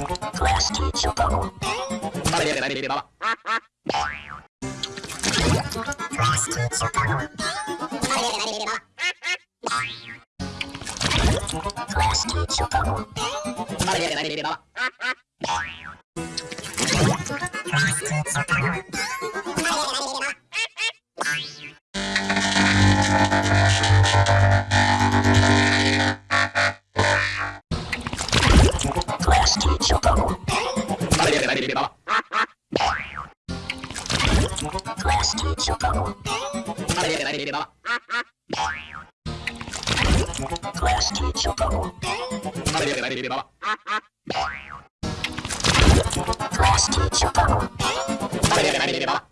Kita lihat ini di bawah. しょうか。疲れてないれば小屋敷にしようか疲れてないれば小屋敷にしようか疲れてないれば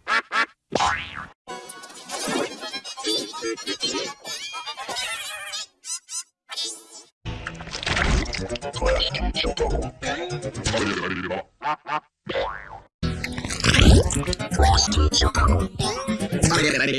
Blast!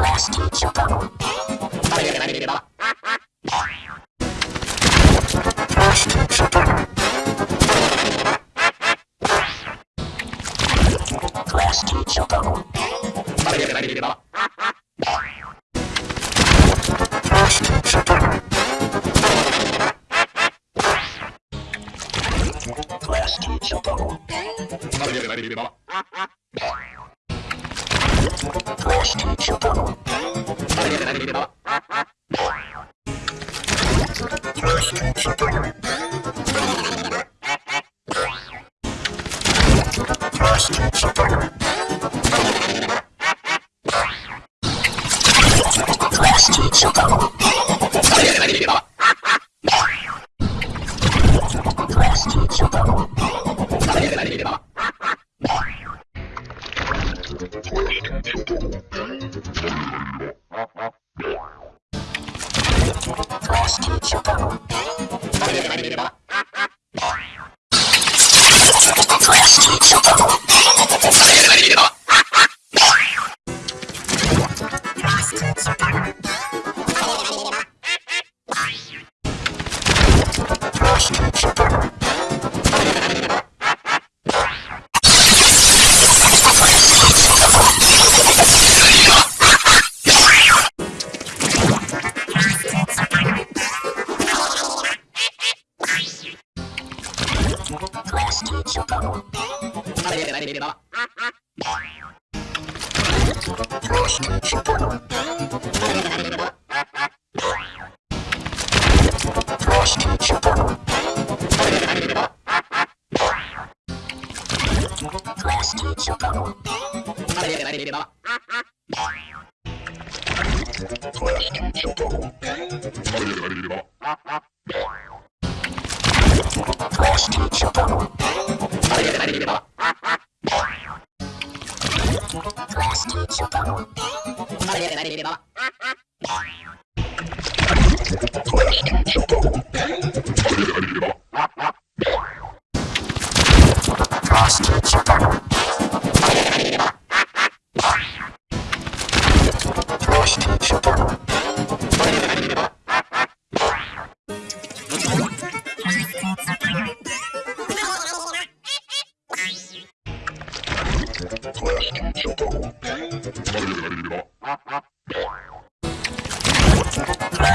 Last teacher. Blah, blah, blah, blah, blah. Что-нибудь. Frosty Chipper. れば。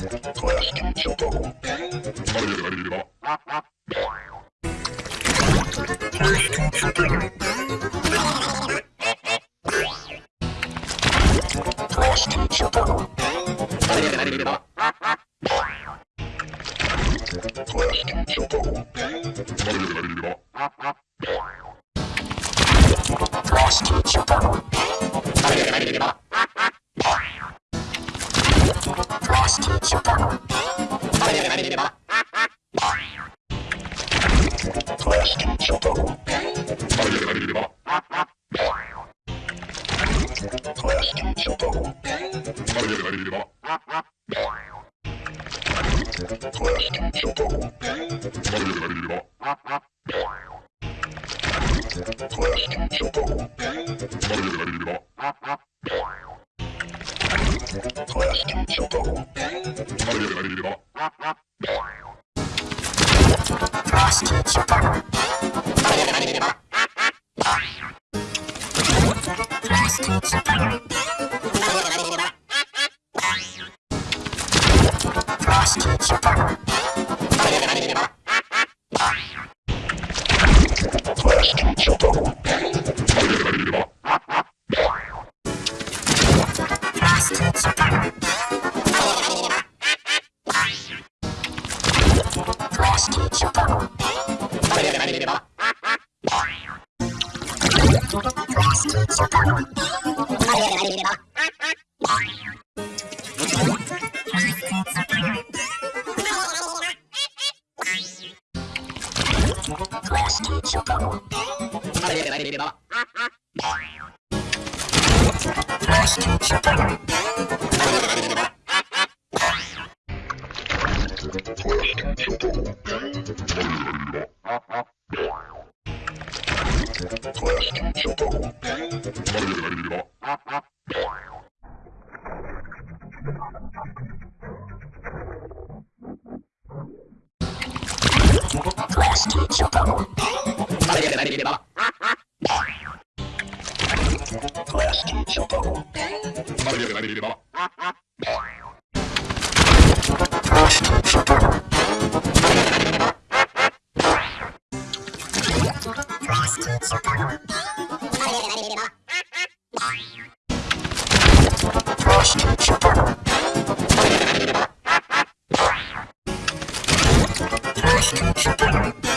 倉敷諸島倉敷諸島倉敷諸島 Class two, shut up. Class two, shut up. Class two, shut up. arriverà Baba. Shut down.